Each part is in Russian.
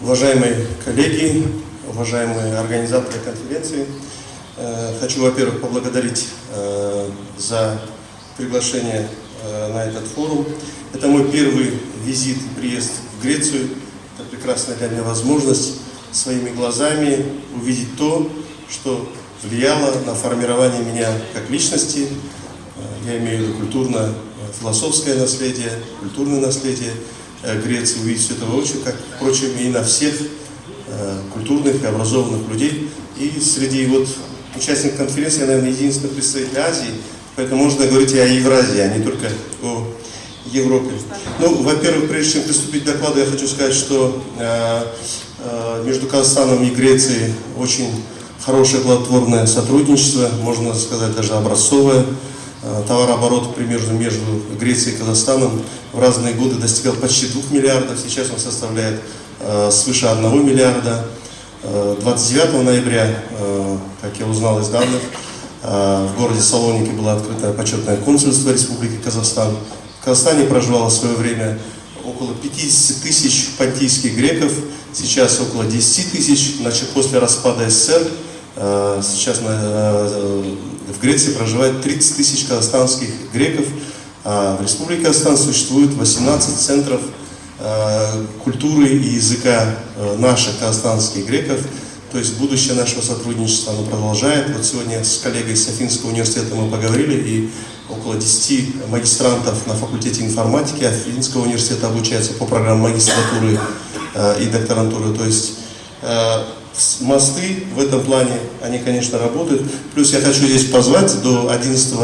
Уважаемые коллеги, уважаемые организаторы конференции, э, хочу, во-первых, поблагодарить э, за приглашение э, на этот форум. Это мой первый визит приезд в Грецию. Это прекрасная для меня возможность своими глазами увидеть то, что влияло на формирование меня как личности. Я имею в виду культурно-философское наследие, культурное наследие Греции, увидеть это воочию, как, впрочем, и на всех культурных и образованных людей. И среди вот участников конференции, я, наверное, единственный представитель Азии, поэтому можно говорить и о Евразии, а не только о Европе. Ну, во-первых, прежде чем приступить к докладу, я хочу сказать, что э, э, между Казахстаном и Грецией очень хорошее плодотворное сотрудничество, можно сказать даже образцовое. Э, товарооборот примерно между Грецией и Казахстаном в разные годы достигал почти 2 миллиардов, сейчас он составляет э, свыше 1 миллиарда. 29 э, ноября, как я узнал из данных, в городе Салоники было открыто почетное консульство Республики Казахстан. В Казахстане проживало в свое время около 50 тысяч понтийских греков, сейчас около 10 тысяч, значит, после распада СССР сейчас в Греции проживает 30 тысяч казахстанских греков, а в Республике Казахстан существует 18 центров Э, культуры и языка э, наших казахстанских греков. То есть будущее нашего сотрудничества оно продолжает. Вот сегодня с коллегой с Афинского университета мы поговорили, и около 10 магистрантов на факультете информатики Афинского университета обучаются по программам магистратуры э, и докторантуры. То есть мосты в этом плане, они, конечно, работают. Плюс я хочу здесь позвать, до 11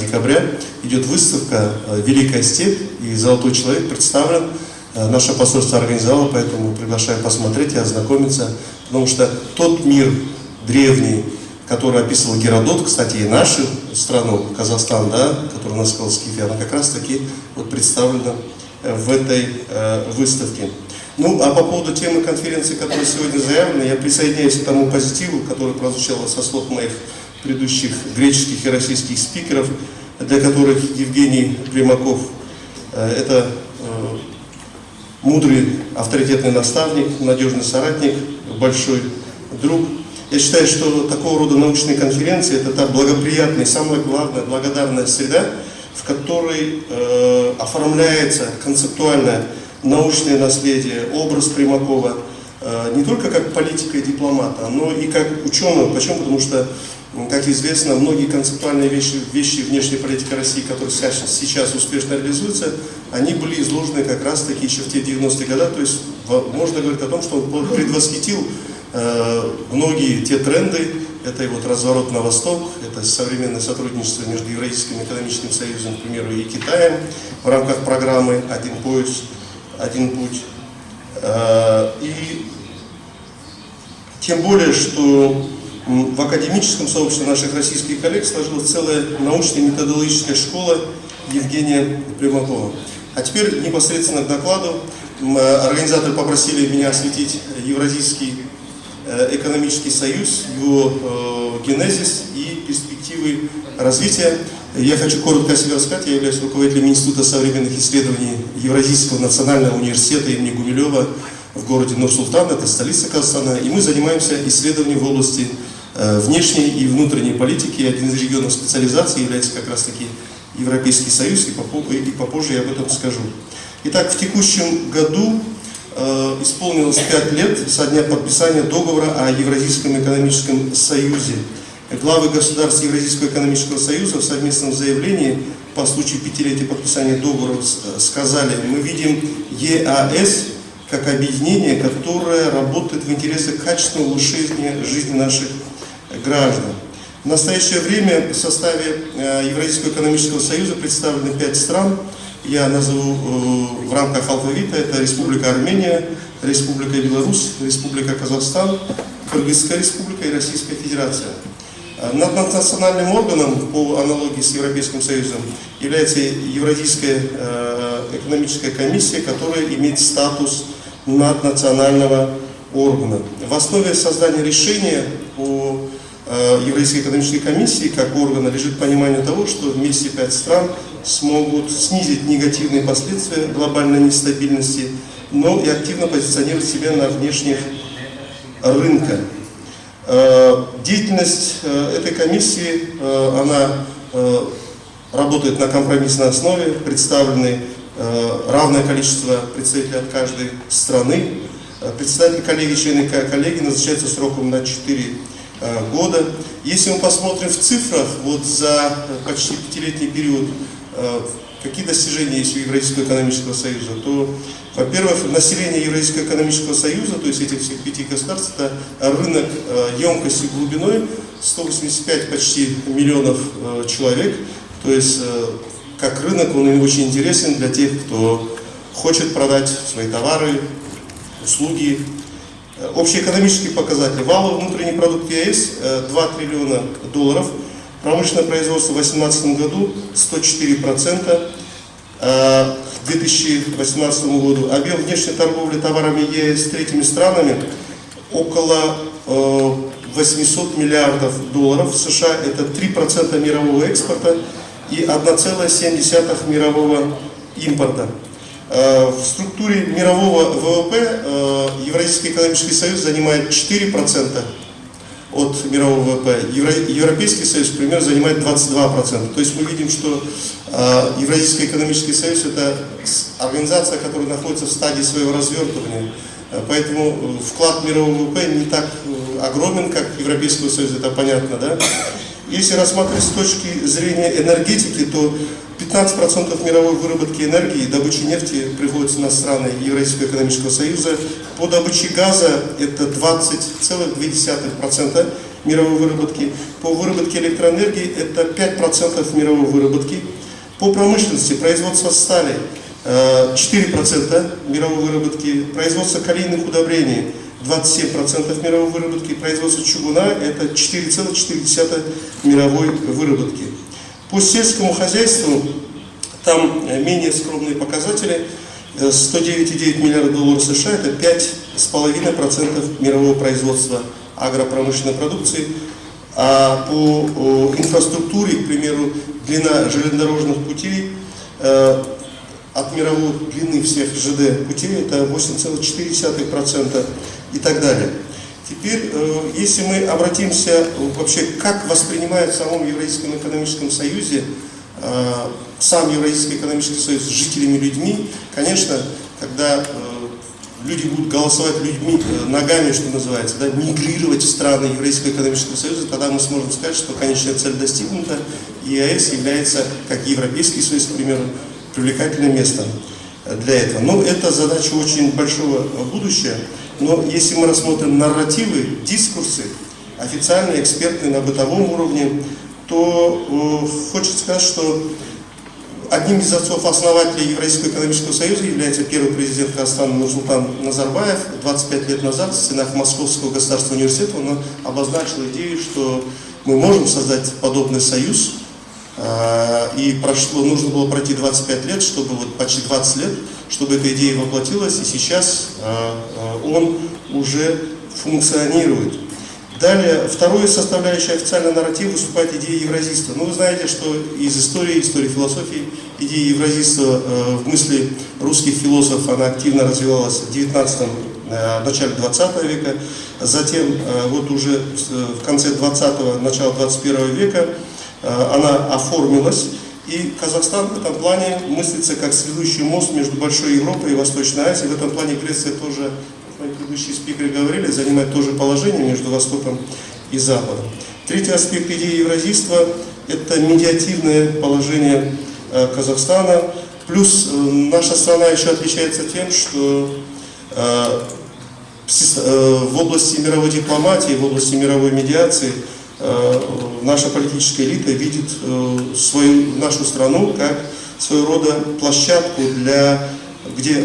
декабря идет выставка «Великая степь», и «Золотой человек» представлен Э, наше посольство организовало, поэтому приглашаю посмотреть и ознакомиться, потому что тот мир древний, который описывал Геродот, кстати, и нашу страну, Казахстан, да, который у нас сказал Скифия, она как раз таки вот представлена э, в этой э, выставке. Ну, а по поводу темы конференции, которая сегодня заявлена, я присоединяюсь к тому позитиву, который прозвучал со слов моих предыдущих греческих и российских спикеров, для которых Евгений Примаков э, – это э, мудрый, авторитетный наставник, надежный соратник, большой друг. Я считаю, что такого рода научные конференции – это та благоприятная, самая главная, благодарная среда, в которой э, оформляется концептуальное научное наследие, образ Примакова, э, не только как политика и дипломата, но и как ученого. Почему? Потому что как известно, многие концептуальные вещи, вещи внешней политики России, которые сейчас, сейчас успешно реализуются, они были изложены как раз таки еще в те 90-е годы. То есть можно говорить о том, что он предвосхитил э, многие те тренды, это и вот разворот на восток, это современное сотрудничество между Евразийским экономическим союзом, к примеру, и Китаем в рамках программы «Один пояс, один путь». Э, и тем более, что в академическом сообществе наших российских коллег сложилась целая научная методологическая школа Евгения Примакова. А теперь непосредственно к докладу. Организаторы попросили меня осветить Евразийский э, экономический союз, его э, генезис и перспективы развития. Я хочу коротко о себе рассказать. Я являюсь руководителем Института современных исследований Евразийского национального университета имени Гумилева в городе Нур-Султан, это столица Казахстана. И мы занимаемся исследованием в области Э, внешней и внутренней политики. Один из регионов специализации является как раз-таки Европейский Союз, и попозже я об этом скажу. Итак, в текущем году э, исполнилось пять лет со дня подписания договора о Евразийском экономическом союзе. Главы государств Евразийского экономического союза в совместном заявлении по случаю пятилетия подписания договора э, сказали, мы видим ЕАС как объединение, которое работает в интересах качественного улучшения жизни наших граждан. В настоящее время в составе э, Евразийского экономического союза представлены пять стран. Я назову э, в рамках алфавита. Это Республика Армения, Республика Беларусь, Республика Казахстан, Кыргызская республика и Российская Федерация. Э, над национальным органом, по аналогии с Европейским Союзом, является Евразийская экономическая комиссия, которая имеет статус наднационального органа. В основе создания решения по Э, Еврейской экономической комиссии как органа лежит понимание того, что вместе пять стран смогут снизить негативные последствия глобальной нестабильности но и активно позиционирует себя на внешних рынках. Э, деятельность э, этой комиссии, э, она работает на компромиссной основе, представлены равное количество представителей от каждой страны. Председатель коллеги, члены коллеги назначается сроком на 4 года. Если мы посмотрим в цифрах, вот за почти пятилетний период какие достижения есть у Евразийского экономического союза, то, во-первых, население Евразийского экономического союза, то есть этих всех пяти государств, это рынок э, емкостью глубиной 185 почти миллионов э, человек, то есть э, как рынок он очень интересен для тех, кто хочет продать свои товары, услуги. Общий экономический показатель. Валовый внутренний продукт ЕС 2 триллиона долларов – Промышленное производство в 2018 году 104%. Э, к 2018 году объем внешней торговли товарами ЕС с третьими странами около 800 э, миллиардов долларов. В США это 3% мирового экспорта и 1,7 мирового импорта. Э, в структуре мирового ВВП Евразийский экономический союз занимает 4%, от мирового ВВП. Евро, Европейский союз, например, занимает 22%. То есть мы видим, что э, Евразийский экономический союз это организация, которая находится в стадии своего развертывания. Э, поэтому э, вклад мирового ВВП не так э, огромен, как Европейского союза, это понятно, да? Если рассматривать с точки зрения энергетики, то 15% мировой выработки энергии, добычи нефти приходится на страны Евразийского экономического союза. По добыче газа это 20,2% мировой выработки. По выработке электроэнергии это 5% мировой выработки. По промышленности производство стали 4% э, мировой выработки, производство калийных удобрений 27% мировой выработки, производство чугуна это 4,4 мировой выработки. По сельскому хозяйству там э, менее скромные показатели. 109,9 э, миллиардов долларов США – это 5,5% мирового производства агропромышленной продукции. А по инфраструктуре, к примеру, длина железнодорожных путей э, от мировой длины всех ЖД путей это 8,4% и так далее. Теперь, э, если мы обратимся э, вообще, как воспринимают в самом Евразийском экономическом союзе э, сам Евразийский экономический союз с жителями людьми, конечно, когда люди будут голосовать людьми, ногами, что называется, да, мигрировать в страны Евразийского экономического союза, тогда мы сможем сказать, что конечная цель достигнута, и ЕАЭС является, как Европейский союз, к примеру, привлекательным местом для этого. Но это задача очень большого будущего. Но если мы рассмотрим нарративы, дискурсы, официальные, экспертные на бытовом уровне, то э, хочется сказать, что одним из отцов-основателей Евразийского экономического союза является первый президент Казахстана Нурсултан Назарбаев. 25 лет назад в стенах Московского государственного университета он обозначил идею, что мы можем создать подобный союз, и прошло, нужно было пройти 25 лет, чтобы вот почти 20 лет, чтобы эта идея воплотилась, и сейчас э, э, он уже функционирует. Далее, второй составляющей официального нарратива выступает идея евразийства. Ну, вы знаете, что из истории, истории философии, идея евразийства э, в мысли русских философов, она активно развивалась в 19 э, начале 20 века, затем э, вот уже в конце 20-го, начала 21 века э, она оформилась, и Казахстан в этом плане мыслится как следующий мост между Большой Европой и Восточной Азией. В этом плане Греция тоже, как мои предыдущие спикеры говорили, занимает тоже положение между Востоком и Западом. Третий аспект идеи евразийства – это медиативное положение э, Казахстана. Плюс э, наша страна еще отличается тем, что э, в области мировой дипломатии, в области мировой медиации – Э, наша политическая элита видит э, свою, нашу страну как своего рода площадку, для, где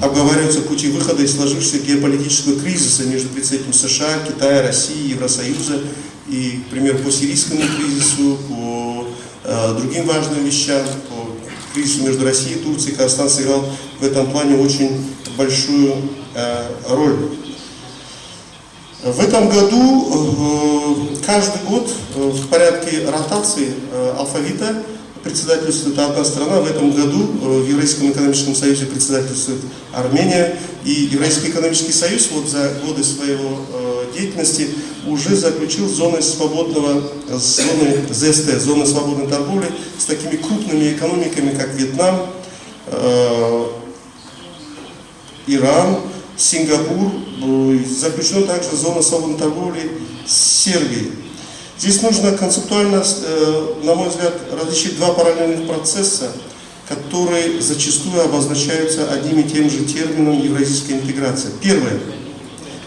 обговариваются пути выхода из сложившегося геополитического кризиса между представителями США, Китая, России, Евросоюза и, например, по сирийскому кризису, по э, другим важным вещам, по кризису между Россией и Турцией. Казахстан сыграл в этом плане очень большую э, роль. В этом году, э, каждый год э, в порядке ротации э, алфавита председательствует одна страна. В этом году в Евразийском экономическом союзе председательствует Армения. И Евразийский экономический союз вот за годы своего деятельности уже заключил зоны свободного, зоны ЗСТ, зоны свободной торговли с такими крупными экономиками, как Вьетнам, Иран, Сингапур, заключена также зона свободной торговли с Сербией. Здесь нужно концептуально, э, на мой взгляд, различить два параллельных процесса, которые зачастую обозначаются одним и тем же термином евразийская интеграция. Первый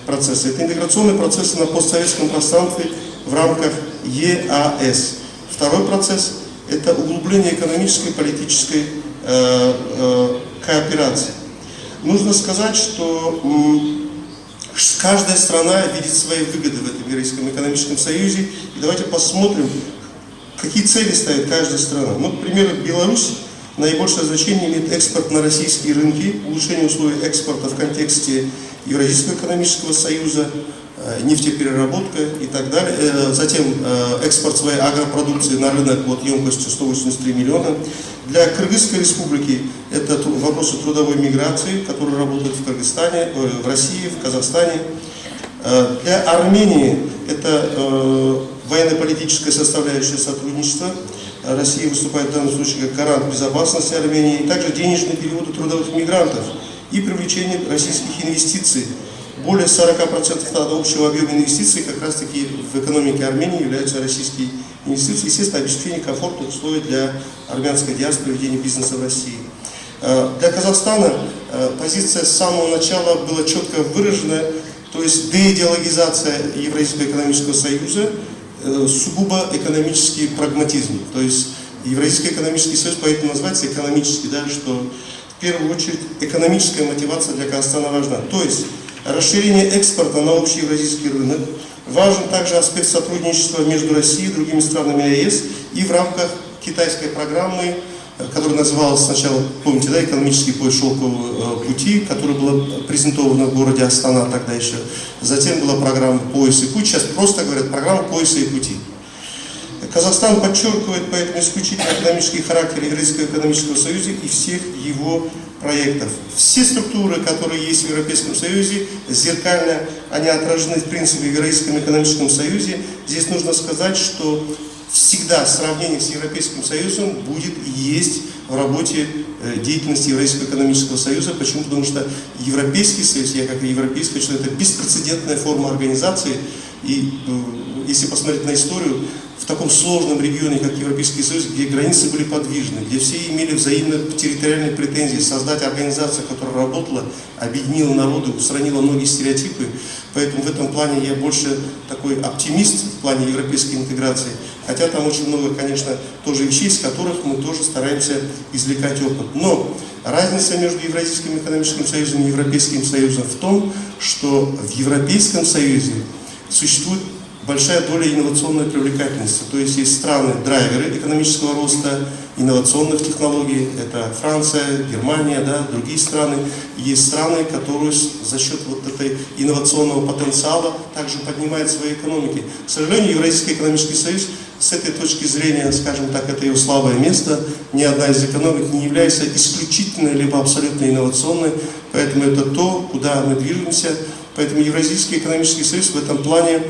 процесс – это интеграционные процессы на постсоветском пространстве в рамках ЕАС. Второй процесс – это углубление экономической и политической э, э, кооперации. Нужно сказать, что каждая страна видит свои выгоды в этом Евразийском экономическом союзе. И давайте посмотрим, какие цели ставит каждая страна. Ну, к примеру, Беларусь наибольшее значение имеет экспорт на российские рынки, улучшение условий экспорта в контексте Евразийского экономического союза, нефтепереработка и так далее. Э, затем э, экспорт своей агропродукции на рынок вот, емкостью 183 миллиона. Для Кыргызской республики это вопросы трудовой миграции, которые работают в Кыргызстане, в России, в Казахстане. Для Армении это военно-политическая составляющая сотрудничества. Россия выступает в данном случае как гарант безопасности Армении. Также денежные переводы трудовых мигрантов и привлечение российских инвестиций более 40% от общего объема инвестиций как раз таки в экономике Армении являются российские инвестиции. Естественно, обеспечение комфортных условий для армянской диаспоры ведения бизнеса в России. Э, для Казахстана э, позиция с самого начала была четко выражена, то есть деидеологизация Евразийского экономического союза, э, сугубо экономический прагматизм. То есть Евразийский экономический союз поэтому называется экономический, да, что в первую очередь экономическая мотивация для Казахстана важна. То есть расширение экспорта на общий евразийский рынок. Важен также аспект сотрудничества между Россией и другими странами ЕС и в рамках китайской программы, э, которая называлась сначала, помните, да, экономический поезд шелкового э, пути, которая была презентована в городе Астана тогда еще. Затем была программа пояс и путь, сейчас просто говорят программа пояса и пути. Казахстан подчеркивает поэтому исключительно экономический характер Евразийского экономического союза и всех его проектов. Все структуры, которые есть в Европейском Союзе, зеркально, они отражены в принципе в Евразийском экономическом союзе. Здесь нужно сказать, что всегда сравнение с Европейским Союзом будет есть в работе э, деятельности Евразийского экономического союза. Почему? Потому что Европейский Союз, я как европейский человек, это беспрецедентная форма организации. И э, если посмотреть на историю, в таком сложном регионе, как Европейский Союз, где границы были подвижны, где все имели взаимные территориальные претензии, создать организацию, которая работала, объединила народы, устранила многие стереотипы. Поэтому в этом плане я больше такой оптимист в плане европейской интеграции. Хотя там очень много, конечно, тоже вещей, из которых мы тоже стараемся извлекать опыт. Но разница между Евразийским экономическим союзом и Европейским союзом в том, что в Европейском союзе существует большая доля инновационной привлекательности. То есть есть страны, драйверы экономического роста, инновационных технологий, это Франция, Германия, да, другие страны. Есть страны, которые за счет вот этой инновационного потенциала также поднимают свои экономики. К сожалению, Евразийский экономический союз с этой точки зрения, скажем так, это его слабое место. Ни одна из экономик не является исключительной либо абсолютно инновационной, поэтому это то, куда мы движемся. Поэтому Евразийский экономический союз в этом плане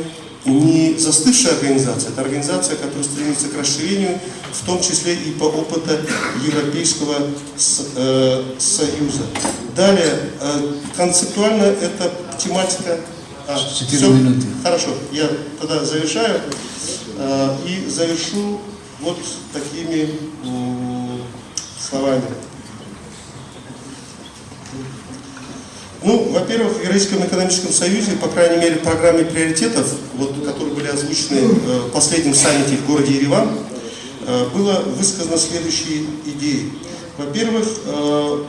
не застывшая организация, это организация, которая стремится к расширению, в том числе и по опыту Европейского э, Союза. Далее, э, концептуально это тематика... А, Четыре минуты. Хорошо, я тогда завершаю э, и завершу вот такими словами. Ну, во-первых, в Евразийском экономическом союзе, по крайней мере, в программе приоритетов, вот, которые были озвучены э, в последнем саммите в городе Ереван, э, было высказано следующие идеи. Во-первых, э,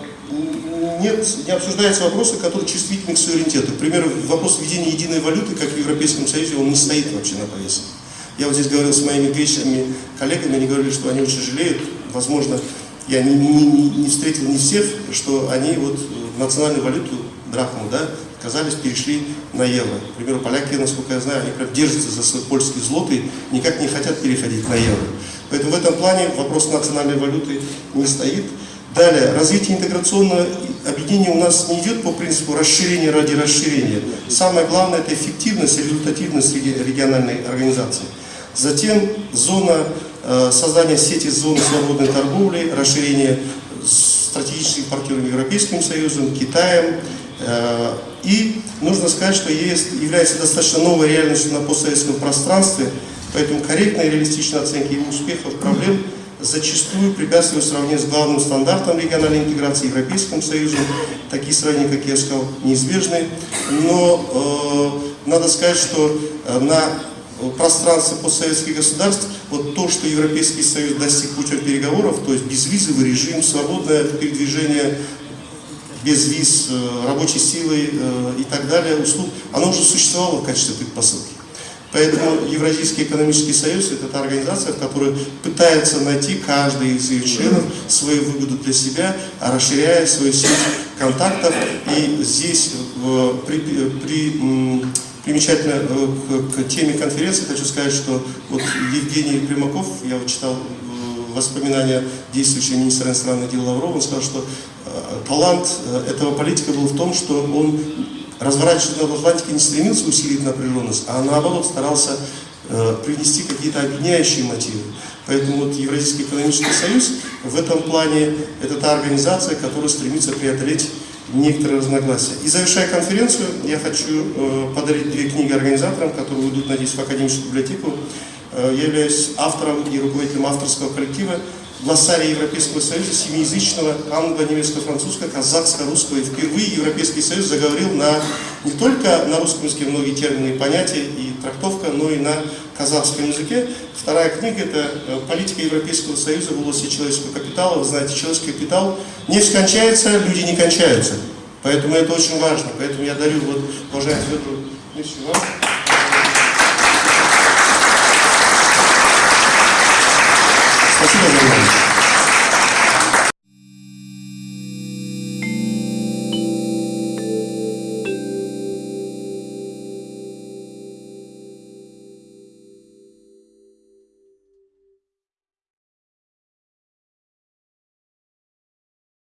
нет, не обсуждаются вопросы, которые чувствительны к суверенитету. К примеру, вопрос введения единой валюты, как в Европейском Союзе, он не стоит вообще на повестке. Я вот здесь говорил с моими греческими коллегами, они говорили, что они очень жалеют, возможно, я не, не, не встретил не всех, что они вот национальную валюту драхму, да, отказались, перешли на евро. К примеру, поляки, насколько я знаю, они прям держатся за свой польский злотый, никак не хотят переходить на евро. Поэтому в этом плане вопрос национальной валюты не стоит. Далее, развитие интеграционного объединения у нас не идет по принципу расширения ради расширения. Самое главное – это эффективность и результативность региональной организации. Затем зона э, создания сети зон свободной торговли, расширение стратегических партнеров Европейским Союзом, Китаем. Э, и нужно сказать, что ЕС является достаточно новой реальностью на постсоветском пространстве, поэтому корректной и реалистичной оценки его успехов, проблем – зачастую препятствуют сравнению с главным стандартом региональной интеграции Европейским Союзом. Такие сравнения, как я сказал, неизбежны. Но э, надо сказать, что э, на пространстве постсоветских государств, вот то, что Европейский Союз достиг путем переговоров, то есть безвизовый режим, свободное передвижение без виз, э, рабочей силы э, и так далее, услуг, оно уже существовало в качестве предпосылки. Поэтому Евразийский экономический союз – это та организация, в которой пытается найти каждый из ее членов свою выгоду для себя, расширяя свою сеть контактов. И здесь при, при, примечательно э, к, к теме конференции хочу сказать, что вот Евгений Примаков, я вот читал э, воспоминания действующего министра иностранных дел Лаврова, он сказал, что э, талант этого политика был в том, что он разворачивать над Атлантикой не стремился усилить напряженность, а наоборот старался э, привнести какие-то объединяющие мотивы. Поэтому вот Евразийский экономический союз в этом плане это та организация, которая стремится преодолеть некоторые разногласия. И завершая конференцию, я хочу э, подарить две книги организаторам, которые уйдут, надеюсь, в академическую библиотеку. Э, я являюсь автором и руководителем авторского коллектива глоссария Европейского Союза семиязычного, англо-немецко-французского, казахско-русского. И впервые Европейский Союз заговорил на, не только на русском языке многие термины и понятия и трактовка, но и на казахском языке. Вторая книга – это э, «Политика Европейского Союза в области человеческого капитала». Вы знаете, человеческий капитал не скончается, люди не кончаются. Поэтому это очень важно. Поэтому я дарю вот, уважаемый Федору, вам.